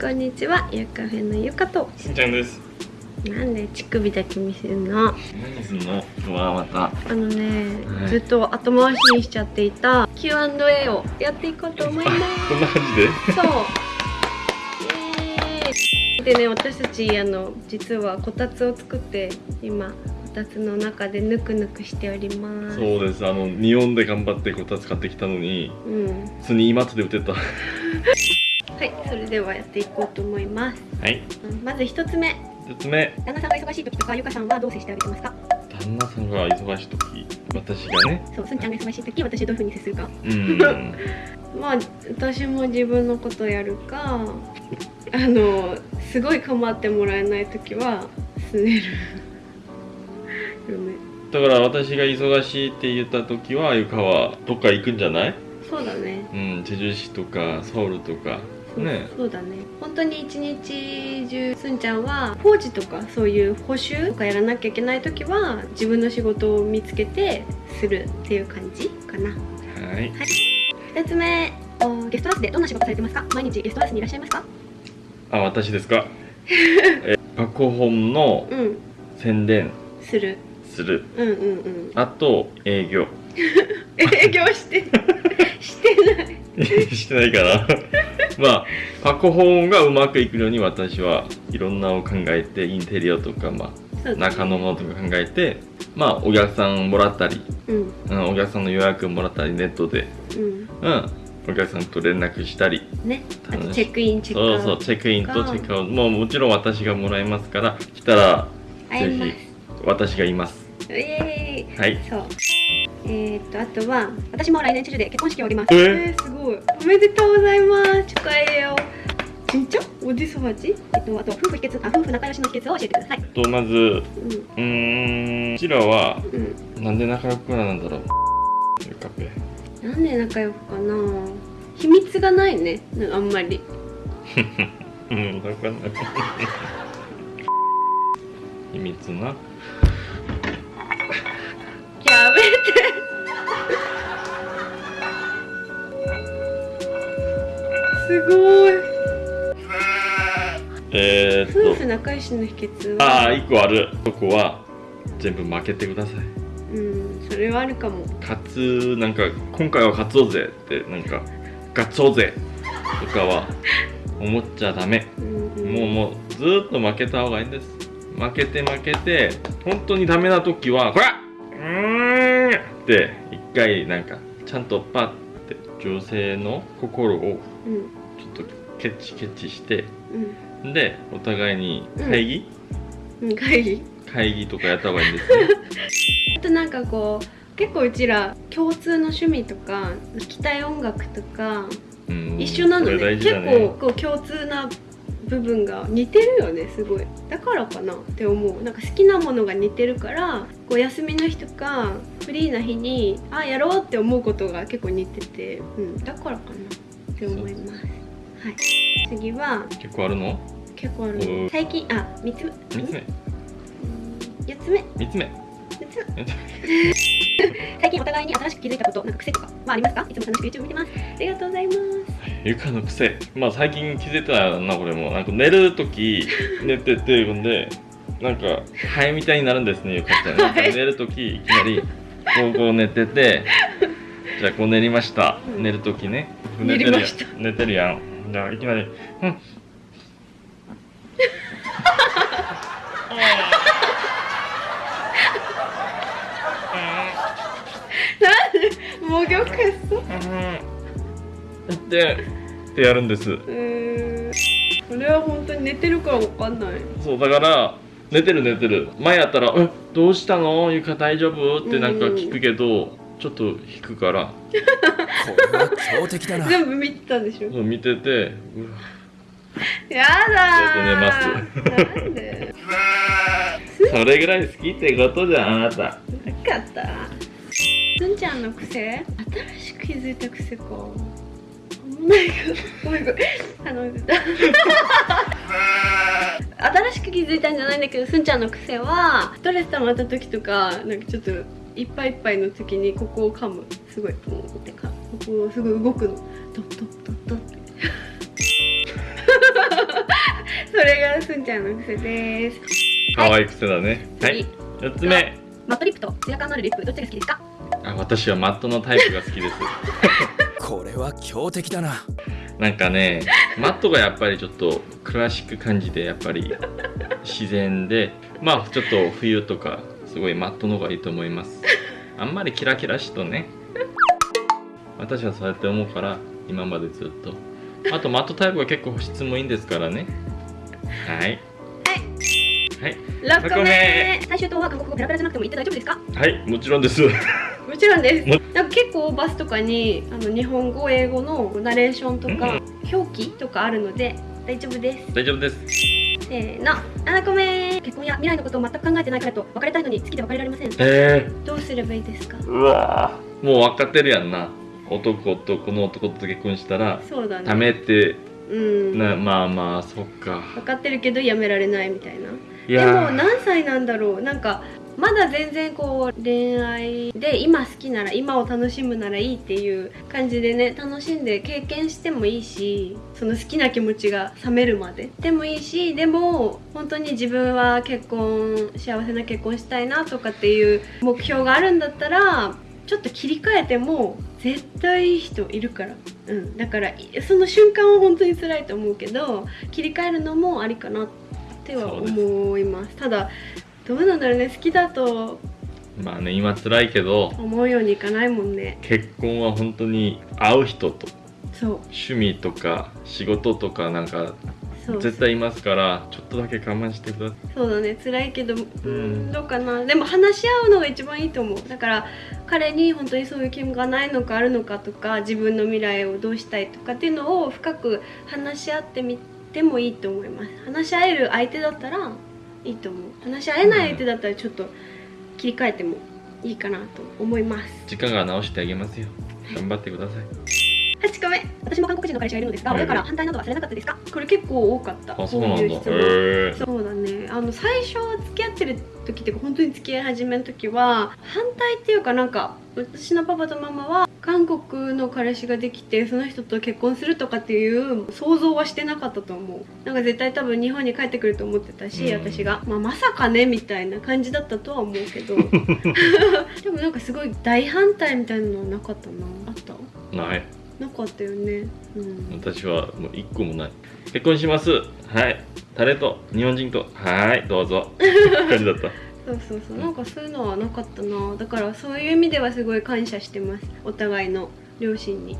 こんにちはゆかフェのゆかと。しんちゃんです。なんで乳首だけ見せるの？何すんの？うわまた。あのね、はい。ずっと後回しにしちゃっていた Q&A をやっていこうと思いま こんな感じで？すそう。でね私たちあの実はこたつを作って今こたつの中でぬくぬくしております。そうです。あの日本で頑張ってこたつ買ってきたのにうん。普通に今とで売ってた ははいそれではやっていこうと思います。い。うんまず一つ目。一つ目。旦那さんが忙しい時とかゆかさんはどう接してあげてますか？旦那さんが忙しい時私がね。そうすんちゃんが忙しい時私どういう風に接するか。うん。まあ私も自分のことやるかあのすごい構ってもらえない時はすねる。だから私が忙しいって言った時はゆかはどっか行くんじゃない？そうだね。うんチェジュ市とかソウルとかそうね。そうだね。本当に一日中すんちゃんは工事とかそういう補修とかやらなきゃいけない時は自分の仕事を見つけてするっていう感じかな。はい。2つ目。おゲストハウスでどんな仕事されてますか？毎日ゲストハウスにいらっしゃいますか？あ私ですか？えパコホンのうん。宣伝。する。する。うんうんうん。あと営業。営業して してない。してないかなまあパコホンがうまくいくように私はいろんなを考えてインテリアとか、まあ、中のものとか考えてまあお客さんもらったり、うん。うん、お客さんの予約もらったりネットで、うん。うん、お客さんと連絡したり。ね。あとチェックインチェックアウトそうそうチェックインとチェックアウト。もうもちろん私がもらいますから来たらぜひ私がいます。イエーイ。はい。そうえー、っとあとは私も来年中で結婚式を挙げますえ？ー、すごいおめでとうございます축하해요 진 짜? 어ち。えっとあと夫婦秘訣あ夫婦仲良しの秘訣を教えてください。とまず、うん、うんちらは、うん、なんで仲良くなんだろう？ゆか。なんで仲良くかな？秘密がないね、あんまり。うん、わかんない。秘密な。やめて。すごいえー、夫っと、婦仲良しの秘訣あは？あ、一個ある。そこは全部負けてください。うんそれはあるかも勝つ、なんか、今回は勝つぞぜって、なんか、勝つぞぜとかは思っちゃダメ。うんうんもう、もう、ずーっと負けた方がいいんです。負けて負けて、本当にダメな時は、こらうーんって、一回、なんか、ちゃんとパッて、女性の心をうんケチケチしてうん。でお互いに会議、うん。会議。会議とかやった方がいいんですね。あとなんかこう結構うちら共通の趣味とか聴きたい音楽とかうん。一緒なのこれね大事だね。結構こう共通な部分が似てるよねすごい。だからかなって思う。なんか好きなものが似てるからこう休みの日とかフリーな日にあやろうって思うことが結構似てて、うん、だからかなって思いますはい。次は結構あるの？結構あるうん最近あ三つ目。3つ目。4つ目。3つ目。4つ目。最近お互いに新しく気づいたことなんか癖とかはありますか？いつも楽しく YouTube 見てます。ありがとうございます。ゆかの癖。まあ最近気づいたなこれも。なんか寝る時 寝ててほんでなんかハエみたいになるんですねゆかってなんか寝る時いきなりこうこう寝ててじゃあこう寝りました、うん。寝る時ね。寝てるやんじゃあいきなり「うん。もぎょくそうん」ってってやるんです。うーん。それは本当に寝てるからわかんない。そうだから寝てる寝てる。前やったら「えどうしたの？ゆか大丈夫?」ってなんか聞くけど、ちょっと引くから。これは強敵だな。全部見てたんでしょ？そう見ててうわ。やだー。寝ます。なんで？それぐらい好きってことじゃんあなた。なかった。すんちゃんの癖？新しく気づいた癖か。あんまないかごめんごめん。あの 新しく気づいたんじゃないんだけどすんちゃんの癖はストレス溜まった時とかなんかちょっといっぱいいっぱいの時にここを噛む。すごい。ポンってかここをすごい動くの。ドッドッドッドッってそれがすんちゃんの癖です可愛い癖だねはい次4つ目マットリップとツヤ感のあるリップどっちが好きですかあ私はマットのタイプが好きですこれは強敵だななんかねマットがやっぱりちょっとクラシック感じでやっぱり自然でまあちょっと冬とかすごいマットの方がいいと思います。あんまりキラキラしとね。私はそうやって思うから今までずっと。あとマットタイプは結構保湿もいいんですからね。はい。はい。6個目。目。最終答は韓国語ペラペラじゃなくても言って大丈夫ですか？はいもちろんです。もちろんです。もなんか結構バスとかにあの日本語英語のナレーションとか、表記とかあるので大丈夫です。大丈夫です。せーの。7個目結婚や未来のことを全く考えてない彼と別れたいのに好きで別れられません。えどうすればいいですか？ー、うわー。もう分かってるやんな。男とこの男と結婚したらそうだね。ダメって。うん。なまあまあそっか。分かってるけどやめられないみたいな。いでも何歳なんだろう。なんかまだ全然こう恋愛で今好きなら今を楽しむならいいっていう感じでね楽しんで経験してもいいしその好きな気持ちが冷めるまで。でもいいしでも本当に自分は結婚幸せな結婚したいなとかっていう目標があるんだったらちょっと切り替えても絶対いい人いるから、うん、だからいその瞬間は本当に辛いと思うけど切り替えるのもありかなっては思います。ただどうなんだろうね好きだと。まあね今辛いけど思うようにいかないもんね。結婚は本当に会う人とそう。趣味とか仕事とかなんか絶対いますからちょっとだけ我慢してください。そうだね辛いけどうんどうかな。でも話し合うのが一番いいと思う。だから彼に本当にそういう気がないのかあるのかとか自分の未来をどうしたいとかっていうのを深く話し合ってみてもいいと思います。話し合える相手だったらいいと思う。話し合えない相手だったらちょっと切り替えてもいいかなと思います。時間が直してあげますよ。頑張ってください。8個目私も韓国人の彼氏がいるのですがはい親から反対などはされなかったですか？これ結構多かった。あそうなんだ。いう質問えそうだね。あの最初付き合ってる時っていうか本当に付き合い始めの時は反対っていうかなんか私のパパとママは韓国の彼氏ができてその人と結婚するとかっていう想像はしてなかったと思う。なんか絶対多分日本に帰ってくると思ってたし、うん。私が、まあ、まさかねみたいな感じだったとは思うけど。でもなんかすごい大反対みたいなのはなかったな。あった？ないなかったよね。うん。私はもう一個もない。結婚します。はい。誰と日本人と。はい。どうぞ。感じだった。そうそうそう。なんかそういうのはなかったな。だからそういう意味ではすごい感謝してます。お互いの。両親に。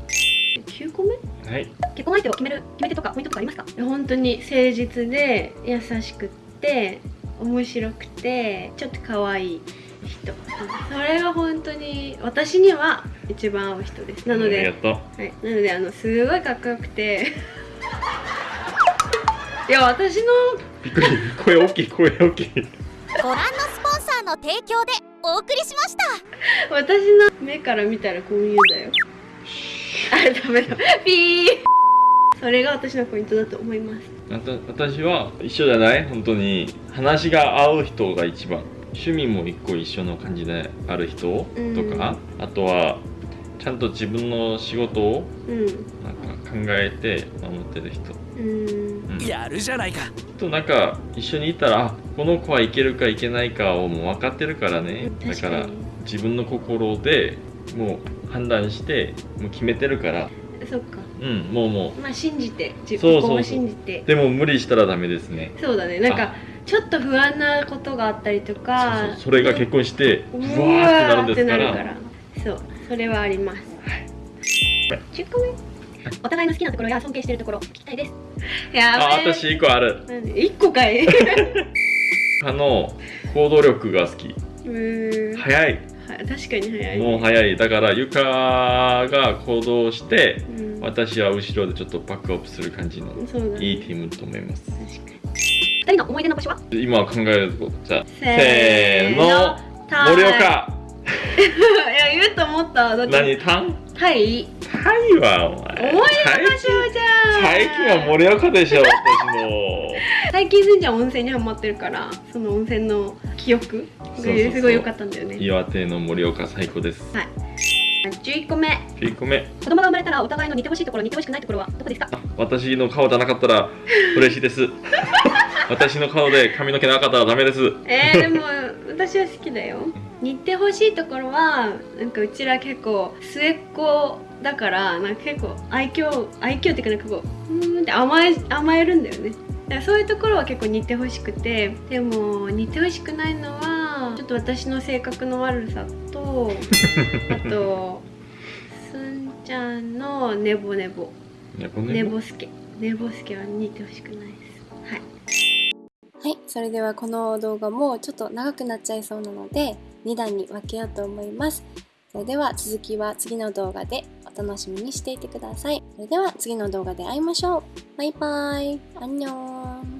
9個目？はい。結婚相手を決める。決め手とかポイントとかありますか？本当に誠実で優しくって面白くてちょっと可愛い人。それが本当に私には一番合う人です。なのではい、なのであのすごいかっこよくて。いや私のびっくり。声大きい声大きい。ご覧のスポンサーの提供でお送りしました。私の目から見たらこういうだよ。あダメだ。ピーそれが私のポイントだと思います。私は一緒じゃない？本当に。話が合う人が一番。趣味も一個一緒の感じである人とか、あとはちゃんと自分の仕事をうん。なんか考えて守ってる人。うん。うん。やるじゃないか。となんか一緒にいたらあこの子はいけるかいけないかをもう分かってるからね。だからに自分の心でもう判断してもう決めてるから。そっかうんもうもまあ信じて自そうそうそうここも信じてう。でも無理したらダメですね。そうだね。なんかちょっと不安なことがあったりとそうかそう。それが結婚してううわーってなるんですから。から。そう。それはあります。10個目お互いの好きなところや尊敬しているところ聞きたいです。やあべえ私一個ある。なんで？1個かい。あの行動力が好き。うーん。早い。は確かに早い。もう早い。だからゆかが行動してうん。私は後ろでちょっとバックアップする感じのいいティームと思います。確かに。2人の思い出の場所は？今考えるとじゃあせせーの盛岡。いや言うと思った何タン？タイタイはお前。思い出の場所じゃん。最近は盛岡でしょ私も。最近すんちゃん温泉にハマってるからその温泉の記憶すごい良かったんだよね。岩手の盛岡最高です。はい。11個目9個目子供が生まれたらお互いの似てほしいところ似てほしくないところはどこですか？私の顔じゃなかったら嬉しいです私の顔で髪の毛なかったらダメです。えー、でも私は好きだよ。似てほしいところはなんかうちら結構末っ子だからなんか結構愛嬌愛嬌っていうかなんかこううーんって甘え甘えるんだよね。だからそういうところは結構似てほしくてでも似てほしくないのはちょっと私の性格の悪さと あとすんちゃんのネボネボ。ねこれネボスケ。ネボスケは似てほしくないです。はいはい、それではこの動画もちょっと長くなっちゃいそうなので2段に分けようと思います。それでは続きは次の動画でお楽しみにしていてください。それでは次の動画で会いましょう。バイバーイ。アンニョン。